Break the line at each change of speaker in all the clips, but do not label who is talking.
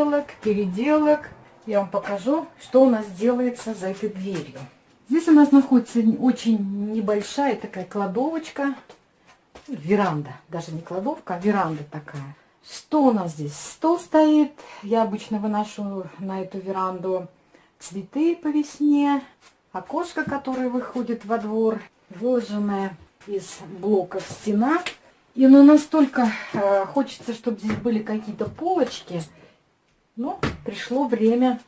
отделок, переделок. Я вам покажу, что у нас делается за этой дверью. Здесь у нас находится очень небольшая такая кладовочка. Веранда. Даже не кладовка, а веранда такая. Что у нас здесь? Стол стоит. Я обычно выношу на эту веранду цветы по весне. Окошко, которое выходит во двор, выложенное из блоков стена. И ну, настолько э, хочется, чтобы здесь были какие-то полочки. Но пришло время,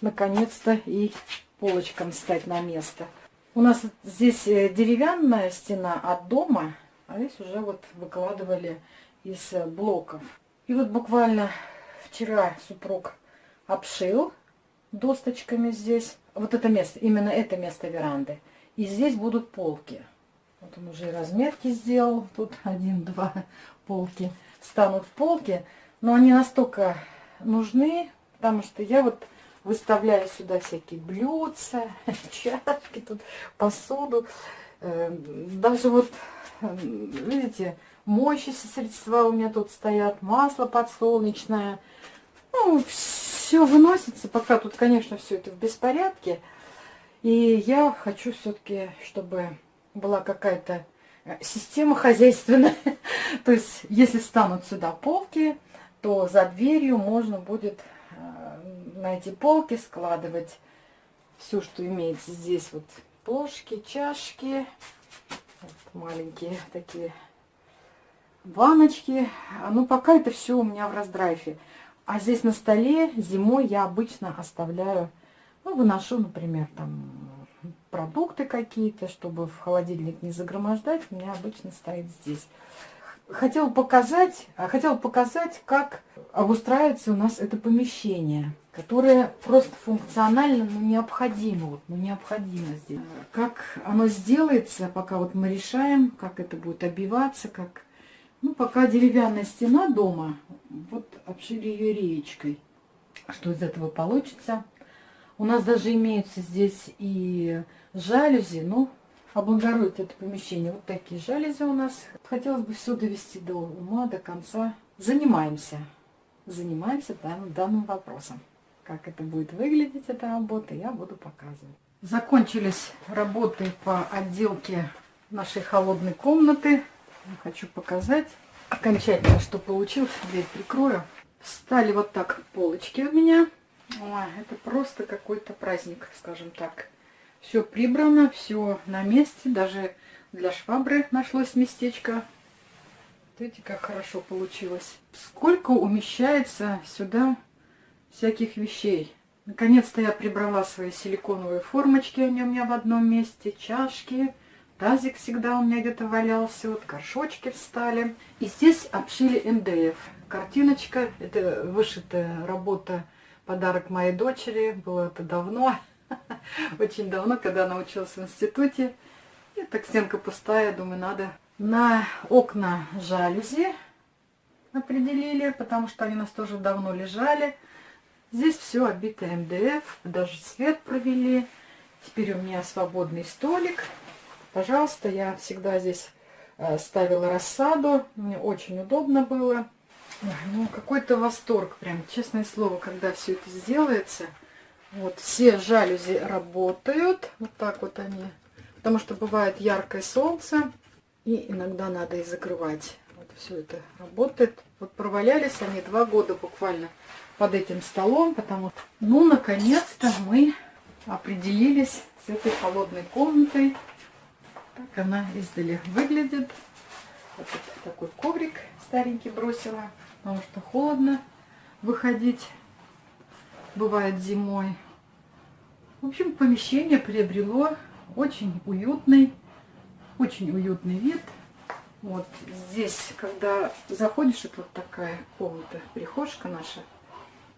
наконец-то, и полочкам стать на место. У нас здесь э, деревянная стена от дома, а здесь уже вот выкладывали из э, блоков. И вот буквально вчера супруг обшил досточками здесь. Вот это место, именно это место веранды. И здесь будут полки. Вот он уже разметки сделал. Тут один, два полки. Станут полки. Но они настолько нужны, потому что я вот выставляю сюда всякие блюдца, чашки, тут посуду. Э, даже вот, видите, моющиеся средства у меня тут стоят, масло подсолнечное. Ну, все выносится, пока тут, конечно, все это в беспорядке. И я хочу все-таки, чтобы была какая-то э, система хозяйственная. То есть, если станут сюда полки, то за дверью можно будет на эти полки складывать все, что имеется здесь. Вот плошки, чашки, вот маленькие такие баночки. А ну, пока это все у меня в раздрайфе. А здесь на столе зимой я обычно оставляю, ну, выношу, например, там продукты какие-то, чтобы в холодильник не загромождать, у меня обычно стоит здесь хотела показать, а, хотела показать, как обустраивается у нас это помещение, которое просто функционально, но необходимо, вот, но необходимо здесь. Как оно сделается, пока вот мы решаем, как это будет обиваться, как... Ну, пока деревянная стена дома, вот обшили ее реечкой. Что из этого получится? У нас даже имеются здесь и жалюзи, ну, облагородить это помещение. Вот такие жалюзи у нас. Хотелось бы все довести до ума, до конца. Занимаемся. Занимаемся данным, данным вопросом. Как это будет выглядеть, эта работа, я буду показывать. Закончились работы по отделке нашей холодной комнаты. Хочу показать окончательно, что получилось. Дверь прикрою. Встали вот так полочки у меня. Ой, это просто какой-то праздник, скажем так. Все прибрано, все на месте. Даже для швабры нашлось местечко. Видите, как хорошо получилось. Сколько умещается сюда всяких вещей. Наконец-то я прибрала свои силиконовые формочки, они у меня в одном месте, чашки, тазик всегда у меня где-то валялся, вот горшочки встали. И здесь обшили МДФ. Картиночка, это вышитая работа, подарок моей дочери, было это давно. Очень давно, когда она училась в институте. И так стенка пустая, думаю, надо. На окна жалюзи определили, потому что они у нас тоже давно лежали. Здесь все обито МДФ, даже свет провели. Теперь у меня свободный столик. Пожалуйста, я всегда здесь э, ставила рассаду. Мне очень удобно было. Ну, какой-то восторг, прям, честное слово, когда все это сделается. Вот все жалюзи работают. Вот так вот они. Потому что бывает яркое солнце. И иногда надо и закрывать. Вот все это работает. Вот провалялись они два года буквально под этим столом. Потому что, ну, наконец-то мы определились с этой холодной комнатой. Так она издали выглядит. Вот такой коврик старенький бросила. Потому что холодно выходить бывает зимой. В общем, помещение приобрело очень уютный, очень уютный вид. Вот здесь, когда заходишь, это вот такая комната, прихожка наша,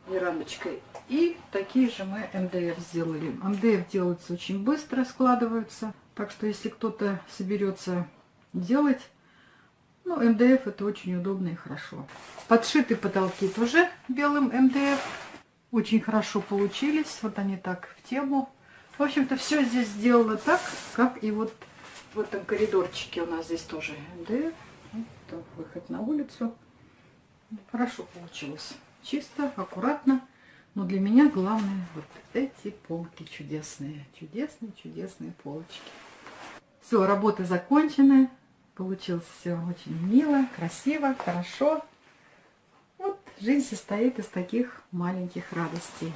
верандочкой. И такие же мы МДФ сделали. МДФ делается очень быстро, складываются. Так что, если кто-то соберется делать, ну, МДФ это очень удобно и хорошо. Подшиты потолки тоже белым МДФ. Очень хорошо получились. Вот они так в тему. В общем-то, все здесь сделано так, как и вот в этом коридорчике у нас здесь тоже МДФ. Вот выход на улицу. Хорошо получилось. чисто, аккуратно. Но для меня главное вот эти полки чудесные. Чудесные, чудесные полочки. Все, работа закончена. Получилось все очень мило, красиво, хорошо. Жизнь состоит из таких маленьких радостей.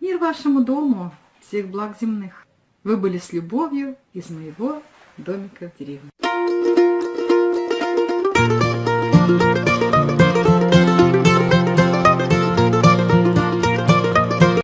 Мир вашему дому, всех благ земных. Вы были с любовью из моего домика в деревне.